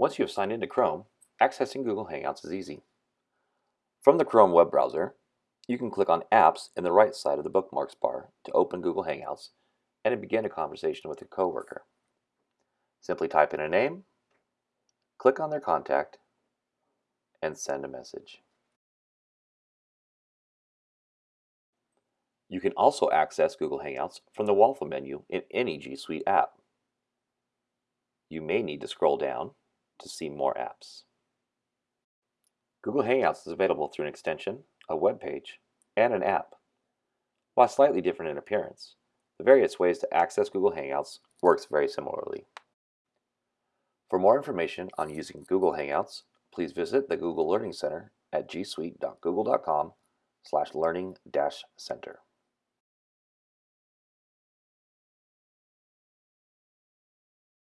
Once you have signed into Chrome, accessing Google Hangouts is easy. From the Chrome web browser, you can click on Apps in the right side of the bookmarks bar to open Google Hangouts and begin a conversation with a coworker. Simply type in a name, click on their contact, and send a message. You can also access Google Hangouts from the waffle menu in any G Suite app. You may need to scroll down to see more apps. Google Hangouts is available through an extension, a web page, and an app. While slightly different in appearance, the various ways to access Google Hangouts works very similarly. For more information on using Google Hangouts, please visit the Google Learning Center at gsuite.google.com slash learning-center.